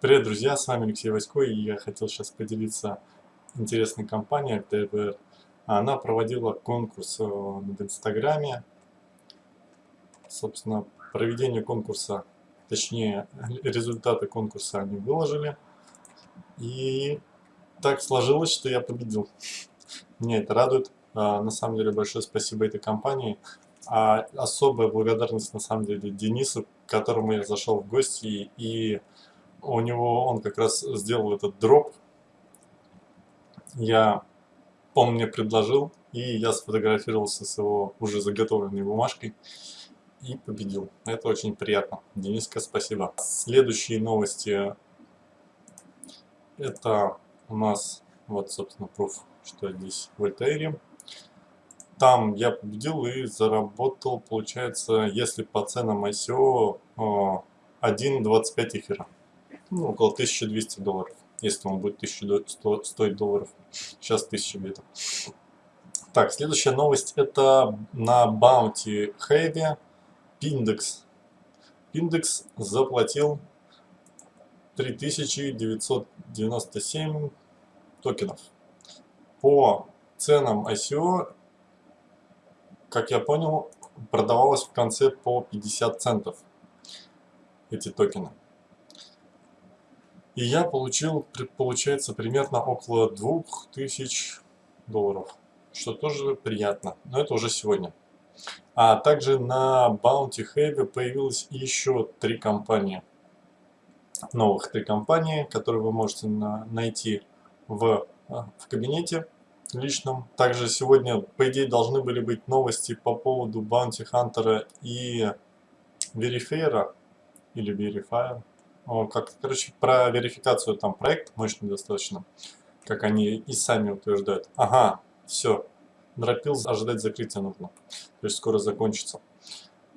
Привет, друзья, с вами Алексей Васько, и я хотел сейчас поделиться интересной компанией ТВР. Она проводила конкурс э, в Инстаграме. Собственно, проведение конкурса, точнее, результаты конкурса они выложили. И так сложилось, что я победил. Меня это радует. А, на самом деле, большое спасибо этой компании. А особая благодарность, на самом деле, Денису, к которому я зашел в гости и у него он как раз сделал этот дроп. Я, он мне предложил, и я сфотографировался с его уже заготовленной бумажкой и победил. Это очень приятно. Дениска, спасибо. Следующие новости. Это у нас, вот, собственно, пруф, что здесь в Альтаире. Там я победил и заработал, получается, если по ценам ICO, 1.25 эфира ну, около 1200 долларов, если он будет 1100 стоить долларов. Сейчас 1000 где-то. Так, следующая новость это на Bounty Heavy Pindex. Pindex заплатил 3997 токенов. По ценам ICO, как я понял, продавалось в конце по 50 центов эти токены. И я получил, получается, примерно около 2000 долларов, что тоже приятно, но это уже сегодня. А также на Bounty Heavy появилось еще три компании, новых три компании, которые вы можете на, найти в, а, в кабинете личном. Также сегодня, по идее, должны были быть новости по поводу Bounty Hunter и Verifier, или Verifier, как, короче, про верификацию там проект мощный достаточно, как они и сами утверждают. Ага, все, дропил, ожидать закрытия нужно, то есть скоро закончится.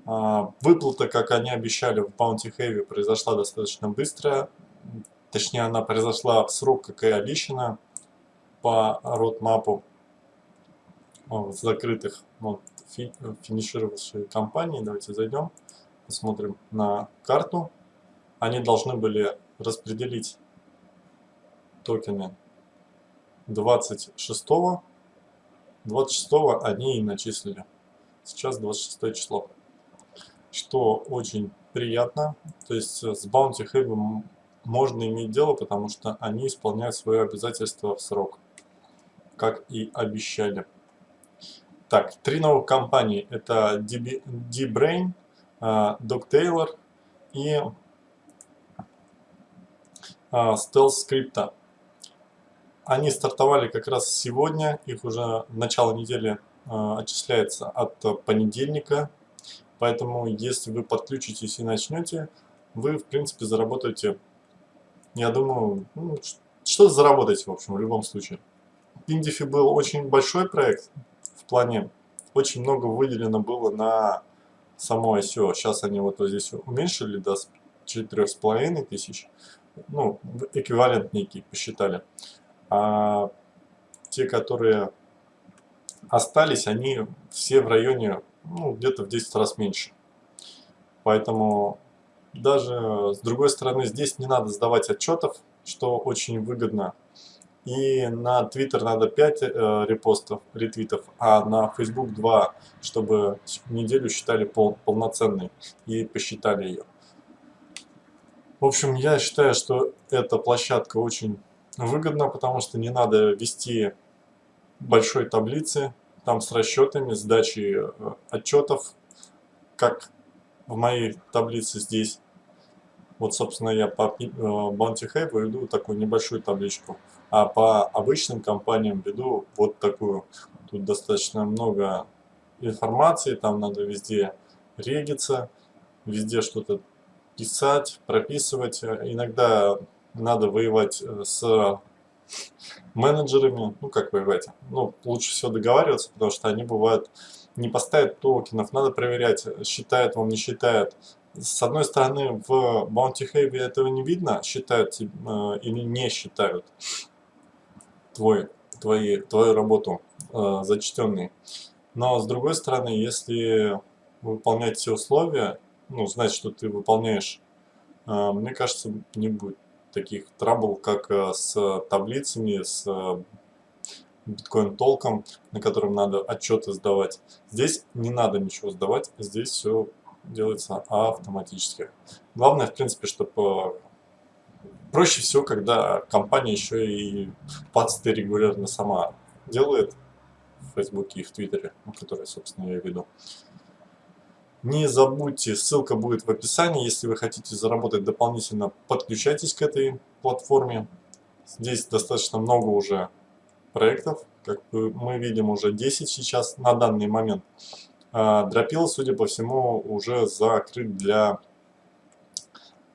А, выплата, как они обещали в Bounty Heavy, произошла достаточно быстро, точнее она произошла в срок, как и обещано, по родмапу закрытых вот, фи, финишировавшей компании. Давайте зайдем, посмотрим на карту они должны были распределить токены 26 -го. 26 они и начислили. Сейчас 26 число. Что очень приятно. То есть с Bounty Heavy можно иметь дело, потому что они исполняют свои обязательства в срок. Как и обещали. Так, три новых компании. Это D-Brain, а, Doc Taylor и стелс скрипта. Они стартовали как раз сегодня, их уже начало недели а, отчисляется от понедельника. Поэтому, если вы подключитесь и начнете, вы, в принципе, заработаете, я думаю, ну, что заработаете, в общем, в любом случае. Индифи был очень большой проект, в плане очень много выделено было на само ICO. Сейчас они вот, вот здесь уменьшили до 4,5 тысяч ну, эквивалент некий посчитали. А те, которые остались, они все в районе, ну, где-то в 10 раз меньше. Поэтому даже с другой стороны здесь не надо сдавать отчетов, что очень выгодно. И на Twitter надо 5 э, репостов, ретвитов, а на Facebook 2, чтобы неделю считали пол, полноценной и посчитали ее. В общем, я считаю, что эта площадка очень выгодна, потому что не надо вести большой таблицы, там с расчетами, сдачей э, отчетов, как в моей таблице здесь. Вот, собственно, я по э, Bounty Have веду такую небольшую табличку, а по обычным компаниям веду вот такую. Тут достаточно много информации, там надо везде региться, везде что-то писать, прописывать. Иногда надо воевать э, с менеджерами, ну как воевать, ну лучше всего договариваться, потому что они бывают не поставят токенов, надо проверять, считает он, не считает. С одной стороны, в Bounty Heavy этого не видно, считают э, или не считают твой, твои, твою работу э, зачтенной. Но с другой стороны, если выполнять все условия, ну, знать, что ты выполняешь, а, мне кажется, не будет таких трабл, как э, с таблицами, с биткоин толком, на котором надо отчеты сдавать. Здесь не надо ничего сдавать, здесь все делается автоматически. Главное, в принципе, чтобы проще всего, когда компания еще и пацты регулярно сама делает в Фейсбуке и в Твиттере, которые, собственно, я веду. Не забудьте, ссылка будет в описании. Если вы хотите заработать дополнительно, подключайтесь к этой платформе. Здесь достаточно много уже проектов. Как мы видим, уже 10 сейчас на данный момент. А, Дропил, судя по всему, уже закрыт для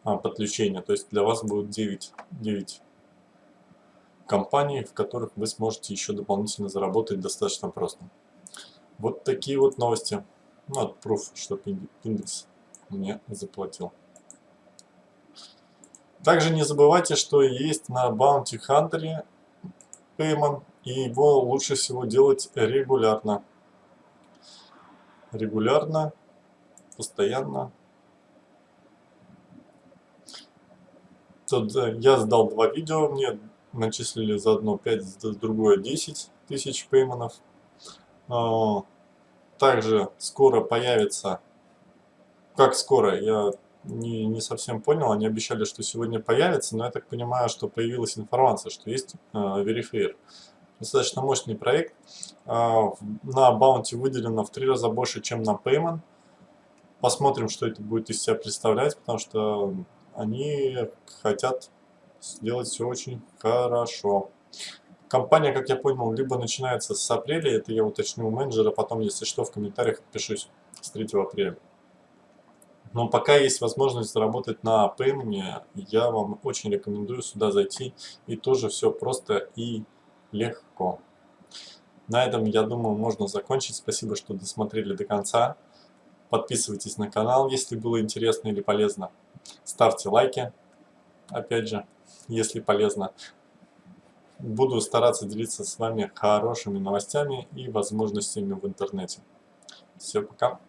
а, подключения. То есть для вас будет 9, 9 компаний, в которых вы сможете еще дополнительно заработать достаточно просто. Вот такие вот новости. Ну, от Proof, что индекс мне заплатил. Также не забывайте, что есть на Bounty Hunter Payment, и его лучше всего делать регулярно. Регулярно, постоянно. Тут я сдал два видео, мне начислили за одно 5, за другое 10 тысяч пейманов. Также скоро появится, как скоро, я не, не совсем понял, они обещали, что сегодня появится, но я так понимаю, что появилась информация, что есть э, Verifier. Достаточно мощный проект, э, на Bounty выделено в три раза больше, чем на Payment. Посмотрим, что это будет из себя представлять, потому что они хотят сделать все очень хорошо. Компания, как я понял, либо начинается с апреля, это я уточню у менеджера, потом, если что, в комментариях отпишусь с 3 апреля. Но пока есть возможность заработать на пеймене, я вам очень рекомендую сюда зайти. И тоже все просто и легко. На этом, я думаю, можно закончить. Спасибо, что досмотрели до конца. Подписывайтесь на канал, если было интересно или полезно. Ставьте лайки, опять же, если полезно. Буду стараться делиться с вами хорошими новостями и возможностями в интернете. Все, пока.